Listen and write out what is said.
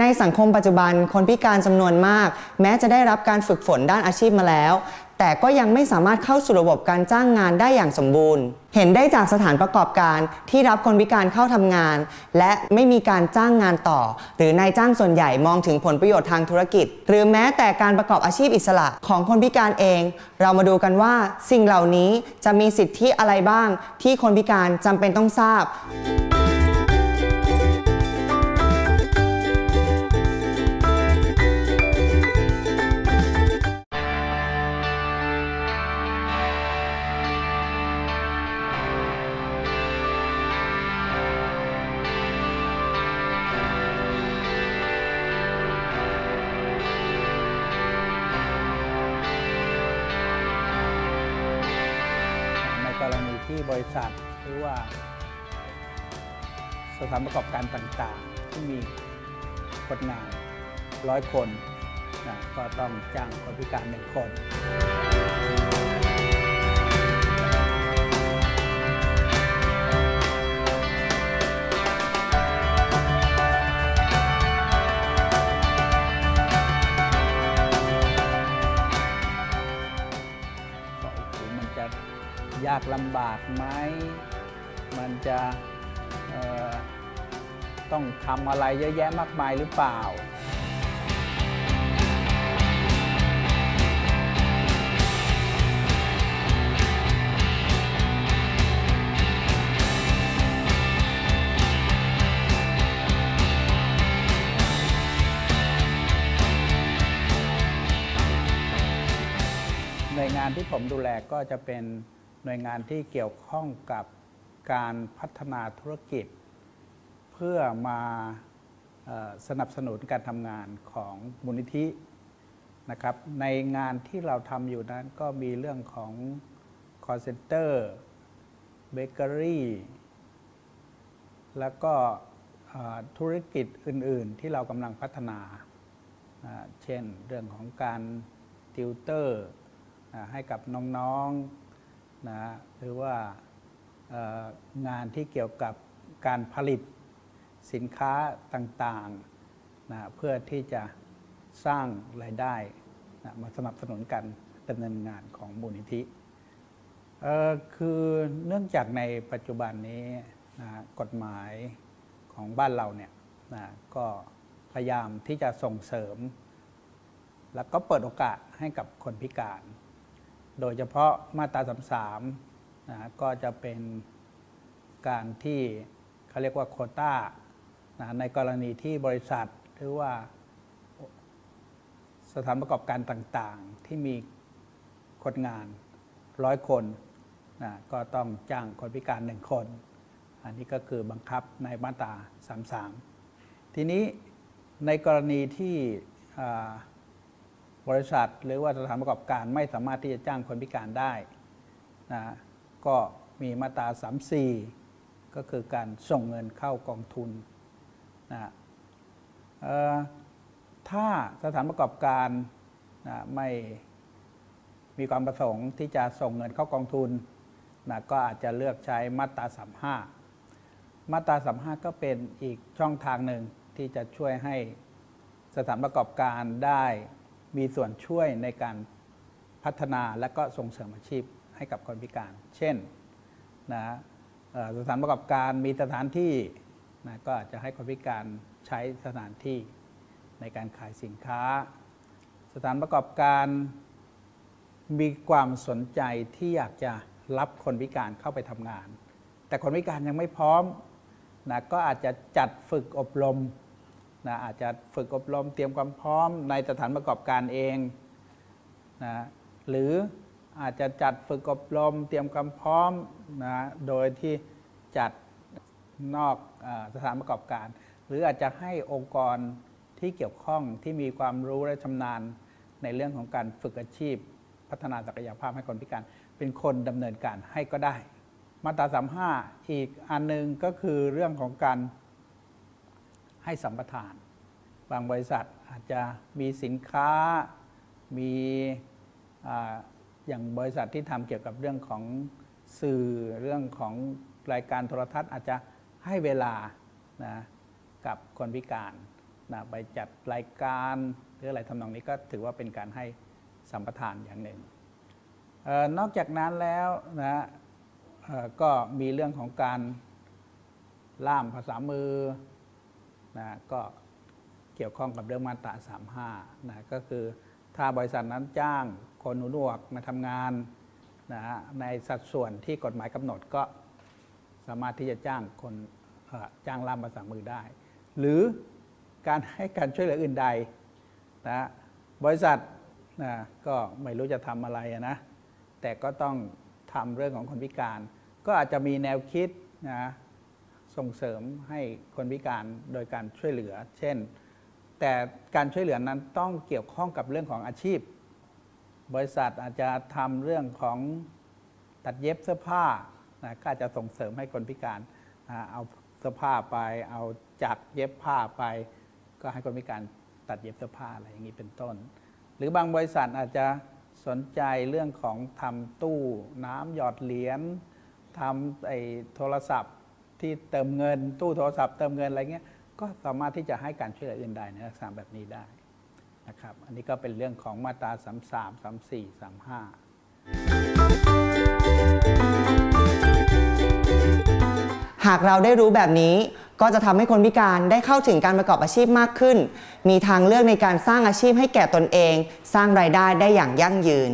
ในสังคมปัจจุบันคนพิการจำนวนมาก แม้จะได้รับการฝึกฝนด้านอาชีพมาแล้ว แต่ก็ยังไม่สามารถเข้าสู่ระบบการจ้างงานได้อย่างสมบูรณ์ เห็นได้จากสถานประกอบการที่รับคนพิการเข้าทำงาน และไม่มีการจ้างงานต่อ หรือนายจ้างส่วนใหญ่มองถึงผลประโยชน์ทางธุรกิจ หรือแม้แต่การประกอบอาชีพอิสระของคนพิการเอง เรามาดูกันว่าสิ่งเหล่านี้จะมีสิทธิอะไรบ้าง ที่คนพิการจำเป็นต้องทราบ ที่บริษัทหรือว่า สถานประกอบการต่างๆ ที่มีคนงานร้อยคนนะก็ต้องจ้างคนพิการหนึ่งคน ยากลำบากไหม มันจะต้องทำอะไรเยอะแยะมากมายหรือเปล่า หน่วยงานที่ผมดูแลก็จะเป็น หน่วยงานที่เกี่ยวข้องกับการพัฒนาธุรกิจ เพื่อมาสนับสนุนการทำงานของมูลนิธินะครับ ในงานที่เราทำอยู่นั้นก็มีเรื่องของ call center bakery แล้วก็ธุรกิจอื่น ๆ ที่เรากำลังพัฒนา เช่นเรื่องของการติวเตอร์ให้กับน้อง ๆ นะหรือว่างานที่เกี่ยวกับการผลิตสินค้าต่างๆนะเพื่อที่จะสร้างรายได้นะมาสนับสนุนการดำเนินงานของมูลนิธิคือเนื่องจากในปัจจุบันนี้นะกฎหมายของบ้านเราเนี่ยนะก็พยายามที่จะส่งเสริม แล้วก็เปิดโอกาสให้กับคนพิการ โดยเฉพาะมาตรา33นะก็จะเป็นการที่เขาเรียกว่าโคต้านะในกรณีที่บริษัทหรือว่าสถานประกอบการต่างๆ ที่มีคนงานร้อยคนนะก็ต้องจ้างคนพิการหนึ่งคน อันนี้ก็คือบังคับในมาตรา33 ทีนี้ในกรณีที่อ่า บริษัท หรือว่าสถานประกอบการไม่สามารถที่จะจ้างคนพิการได้นะก็มีมาตรา 34 ก็คือการส่งเงินเข้ากองทุนนะถ้าสถานประกอบการนะไม่มีความประสงค์ที่จะส่งเงินเข้ากองทุนนะก็อาจจะเลือกใช้มาตรา 35 มาตรา 35 ก็เป็นอีกช่องทางหนึ่งที่จะช่วยให้สถานประกอบการได้ มีส่วนช่วยในการพัฒนาและก็ส่งเสริมอาชีพให้กับคนพิการ เช่นนะสถานประกอบการมีสถานที่นะก็อาจจะให้คนพิการใช้สถานที่ในการขายสินค้า สถานประกอบการมีความสนใจที่อยากจะรับคนพิการเข้าไปทำงาน แต่คนพิการยังไม่พร้อมนะก็อาจจะจัดฝึกอบรม นะอาจจะฝึกอบรมเตรียมความพร้อมในสถานประกอบการเองนะหรืออาจจะจัดฝึกอบรมเตรียมความพร้อมนะโดยที่จัดนอกอสถานประกอบการ หรืออาจจะให้องค์กรที่เกี่ยวข้องที่มีความรู้และชำนาญในเรื่องของการฝึกอาชีพ พัฒนาศักยภาพให้คนพิการเป็นคนดำเนินการให้ก็ได้ มาตรา 35 อีกอันหนึงก็คือเรื่องของการ ให้สัมปทาน บางบริษัทอาจจะมีสินค้ามีออย่างบริษัทที่ทำเกี่ยวกับเรื่องของสื่อเรื่องของรายการโทรทัศน์อาจจะให้เวลานะกับคนพิการนะไปจัดรายการหรืออะไรทำนองนี้ก็ถือว่าเป็นการให้สัมปทานอย่างหนึ่งออนอกจากนั้นแล้วนะก็มีเรื่องของการล่ามภาษามือ นะก็เกี่ยวข้องกับเรื่องมาตรา35นะก็คือถ้าบริษัทนั้นจ้างคนหูหนวกมาทำงานนะในสัดส่วนที่กฎหมายกำหนดก็สามารถที่จะจ้างคนจ้างล่ามภาษามือได้ หรือการให้การช่วยเหลืออื่นใดนะบริษัทนะก็ไม่รู้จะทำอะไรนะแต่ก็ต้องทำเรื่องของคนพิการ ก็อาจจะมีแนวคิดนะ ส่งเสริมให้คนพิการโดยการช่วยเหลือ เช่น แต่การช่วยเหลือนั้นต้องเกี่ยวข้องกับเรื่องของอาชีพ บริษัทอาจจะทำเรื่องของตัดเย็บเสื้อผ้านะก็อาจจะส่งเสริมให้คนพิการเอาเสื้อผ้าไป เอาจักเย็บผ้าไป ก็ให้คนพิการตัดเย็บเสื้อผ้าอะไรอย่างนี้เป็นต้น หรือบางบริษัทอาจจะสนใจเรื่องของทำตู้น้ำหยอดเหรียญทำไอ้โทรศัพท์ ที่เติมเงินตู้โทรศัพท์เติมเงินอะไรเงี้ยก็สามารถที่จะให้การช่วยเหลืออื่นใดในลักษณะแบบนี้ได้นะครับ อันนี้ก็เป็นเรื่องของมาตรา 33 34 35หากเราได้รู้แบบนี้ก็จะทำให้คนพิการได้เข้าถึงการประกอบอาชีพมากขึ้น มีทางเลือกในการสร้างอาชีพให้แก่ตนเอง สร้างรายได้ได้อย่างยั่งยืน